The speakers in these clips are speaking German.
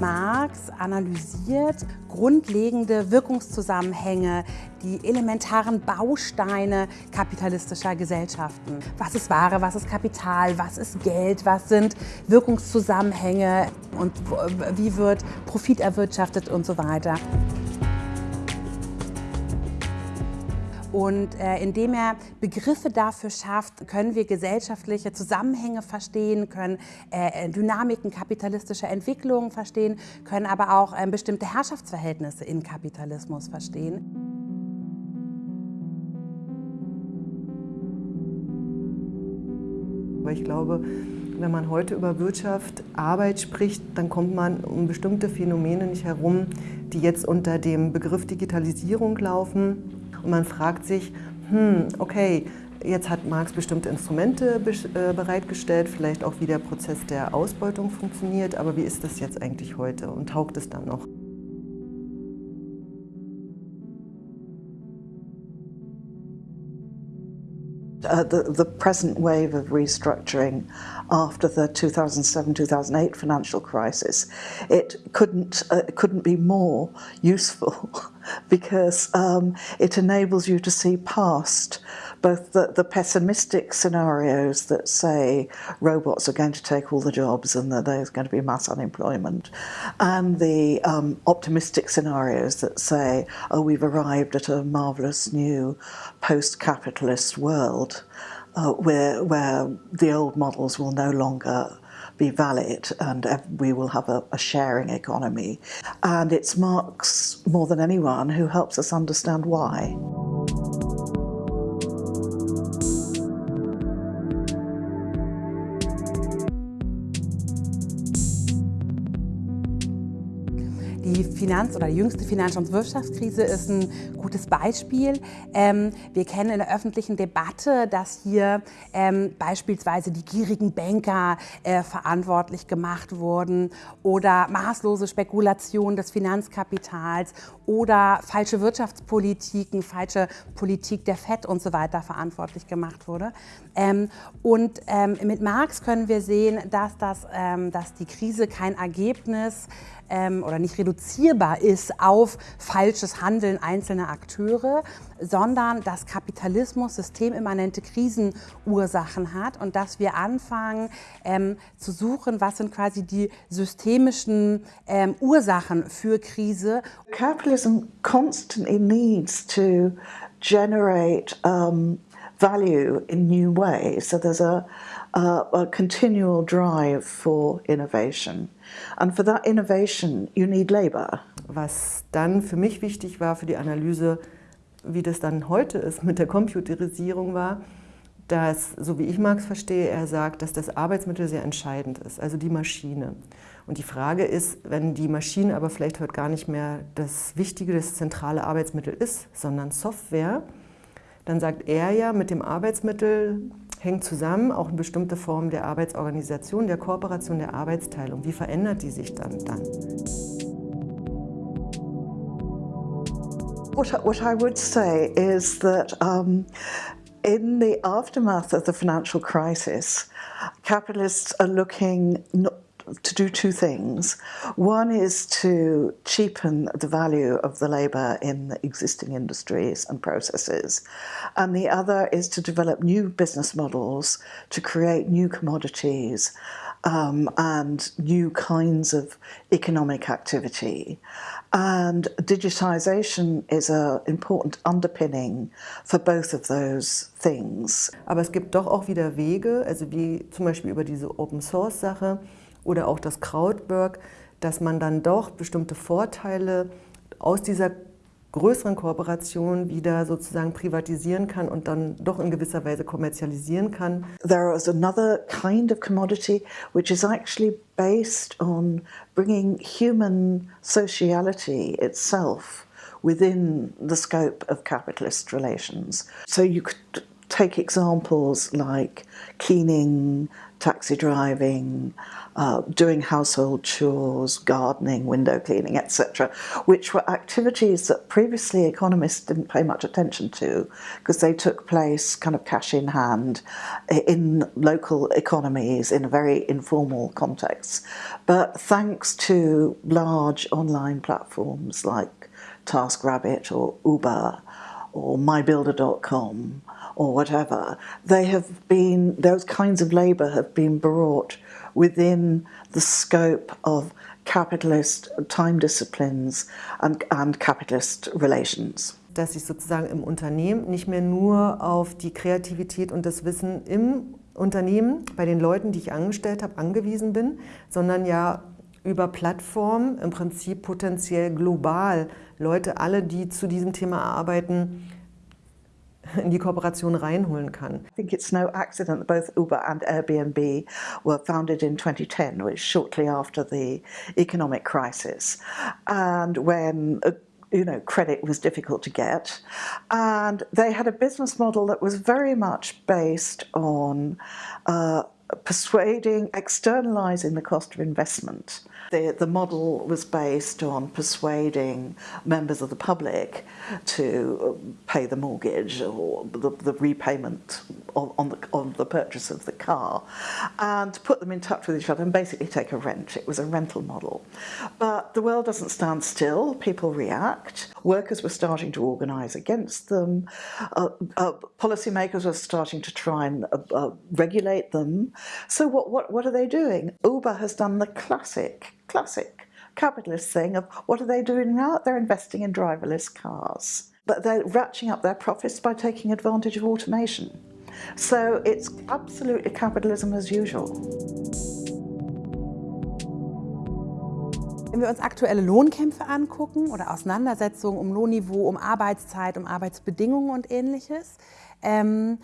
Marx analysiert grundlegende Wirkungszusammenhänge, die elementaren Bausteine kapitalistischer Gesellschaften. Was ist Ware, was ist Kapital, was ist Geld, was sind Wirkungszusammenhänge und wie wird Profit erwirtschaftet und so weiter. Und äh, indem er Begriffe dafür schafft, können wir gesellschaftliche Zusammenhänge verstehen, können äh, äh Dynamiken kapitalistischer Entwicklungen verstehen, können aber auch äh, bestimmte Herrschaftsverhältnisse in Kapitalismus verstehen. ich glaube, wenn man heute über Wirtschaft, Arbeit spricht, dann kommt man um bestimmte Phänomene nicht herum, die jetzt unter dem Begriff Digitalisierung laufen und man fragt sich, hm, okay, jetzt hat Marx bestimmte Instrumente äh, bereitgestellt, vielleicht auch wie der Prozess der Ausbeutung funktioniert, aber wie ist das jetzt eigentlich heute und taugt es dann noch? Uh, the, the, present wave of restructuring after the 2007-2008 financial crisis, it couldn't, uh, couldn't be more useful because um, it enables you to see past both the, the, pessimistic scenarios that say robots are going to take all the jobs and that there's going to be mass unemployment, and the um, optimistic scenarios that say, oh, we've arrived at a marvelous new post-capitalist world uh, where, where the old models will no longer be valid and we will have a, a, sharing economy. And it's Marx, more than anyone, who helps us understand why. Die Finanz- oder die jüngste Finanz- und Wirtschaftskrise ist ein gutes Beispiel. Ähm, wir kennen in der öffentlichen Debatte, dass hier ähm, beispielsweise die gierigen Banker äh, verantwortlich gemacht wurden oder maßlose Spekulation des Finanzkapitals oder falsche Wirtschaftspolitiken, falsche Politik der FED und so weiter verantwortlich gemacht wurde. Ähm, und ähm, mit Marx können wir sehen, dass, das, ähm, dass die Krise kein Ergebnis ähm, oder nicht reduzierbar ist auf falsches Handeln einzelner Akteure, sondern dass Kapitalismus systemimmanente Krisenursachen hat und dass wir anfangen ähm, zu suchen, was sind quasi die systemischen ähm, Ursachen für Krise. Capitalism constantly needs to generate um, value in new ways. So there's a, a, a continual drive for innovation. And for that innovation, you need labor. Was dann für mich wichtig war für die Analyse, wie das dann heute ist mit der Computerisierung war, dass, so wie ich Marx verstehe, er sagt, dass das Arbeitsmittel sehr entscheidend ist, also die Maschine. Und die Frage ist, wenn die Maschine aber vielleicht heute gar nicht mehr das wichtige, das zentrale Arbeitsmittel ist, sondern Software, dann sagt er ja, mit dem Arbeitsmittel hängt zusammen auch eine bestimmte Form der Arbeitsorganisation, der Kooperation, der Arbeitsteilung. Wie verändert die sich dann? dann? What, what I would say is that um, in the aftermath of the financial crisis, capitalists are looking not to do two things. One is to cheapen the value of the labour in existing industries and processes, and the other is to develop new business models to create new commodities um, and new kinds of economic activity. And digitization is an important underpinning for both of those things. Aber es gibt doch auch wieder Wege, also wie zum Beispiel über diese Open Source Sache, oder auch das Krautwork, dass man dann doch bestimmte Vorteile aus dieser größeren Kooperation wieder sozusagen privatisieren kann und dann doch in gewisser Weise kommerzialisieren kann. There is another kind of commodity which is actually based on bringing human sociality itself within the scope of capitalist relations. So you could take examples like cleaning, taxi driving, uh, doing household chores, gardening, window cleaning, etc., which were activities that previously economists didn't pay much attention to because they took place kind of cash in hand in local economies in a very informal context. But thanks to large online platforms like TaskRabbit or Uber or mybuilder.com or whatever, they have been, those kinds of labour have been brought within the scope of capitalist time disciplines and, and capitalist relations. Dass ich sozusagen im Unternehmen nicht mehr nur auf die Kreativität und das Wissen im Unternehmen, bei den Leuten, die ich angestellt habe, angewiesen bin, sondern ja über Plattformen im Prinzip potenziell global Leute, alle, die zu diesem Thema arbeiten, in die Kooperation reinholen kann. I think it's no accident that both Uber and Airbnb were founded in 2010, which shortly after the economic crisis, and when uh, you know, credit was difficult to get. And they had a business model that was very much based on uh, persuading, externalizing the cost of investment. The, the model was based on persuading members of the public to pay the mortgage or the, the repayment of, on, the, on the purchase of the car and put them in touch with each other and basically take a rent. It was a rental model. But the world doesn't stand still, people react. Workers were starting to organise against them. Uh, uh, policymakers were starting to try and uh, uh regulate them. So what, what, what are they doing? Uber has done the classic, classic capitalist thing of what are they doing now? They're investing in driverless cars. But they're ratcheting up their profits by taking advantage of automation. So it's absolutely capitalism as usual. Wenn wir uns aktuelle Lohnkämpfe angucken oder Auseinandersetzungen um Lohnniveau, um Arbeitszeit, um Arbeitsbedingungen und ähnliches, ähm,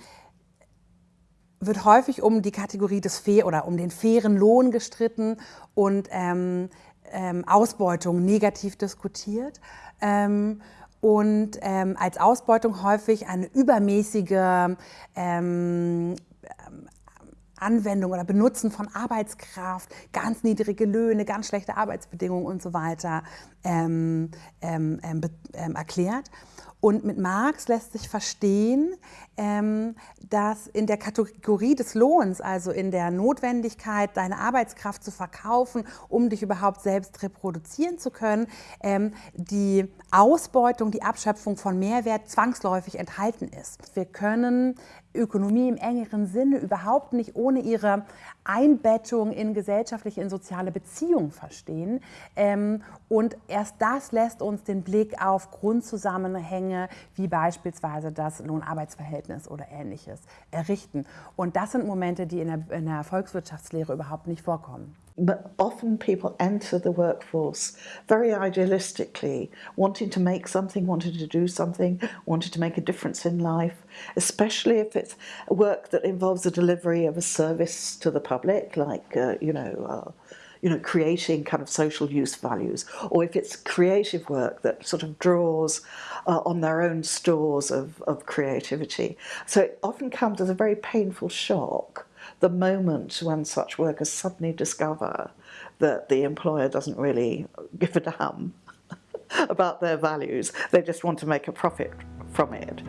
wird häufig um die Kategorie des fair oder um den fairen Lohn gestritten und ähm, ähm, Ausbeutung negativ diskutiert. Ähm, und ähm, als Ausbeutung häufig eine übermäßige ähm, Anwendung oder Benutzen von Arbeitskraft, ganz niedrige Löhne, ganz schlechte Arbeitsbedingungen und so weiter ähm, ähm, ähm, erklärt. Und mit Marx lässt sich verstehen, ähm, dass in der Kategorie des Lohns, also in der Notwendigkeit, deine Arbeitskraft zu verkaufen, um dich überhaupt selbst reproduzieren zu können, ähm, die Ausbeutung, die Abschöpfung von Mehrwert zwangsläufig enthalten ist. Wir können Ökonomie im engeren Sinne überhaupt nicht ohne ihre Einbettung in gesellschaftliche, in soziale Beziehungen verstehen. Ähm, und erst das lässt uns den Blick auf Grundzusammenhänge wie beispielsweise das Lohnarbeitsverhältnis oder ähnliches errichten. Und das sind Momente, die in der, in der Volkswirtschaftslehre überhaupt nicht vorkommen. But often people enter the workforce very idealistically, wanting to make something, wanting to do something, wanting to make a difference in life, especially if it's work that involves the delivery of a service to the public, like, uh, you know, uh, you know, creating kind of social use values, or if it's creative work that sort of draws uh, on their own stores of, of creativity. So it often comes as a very painful shock the moment when such workers suddenly discover that the employer doesn't really give a damn about their values, they just want to make a profit from it.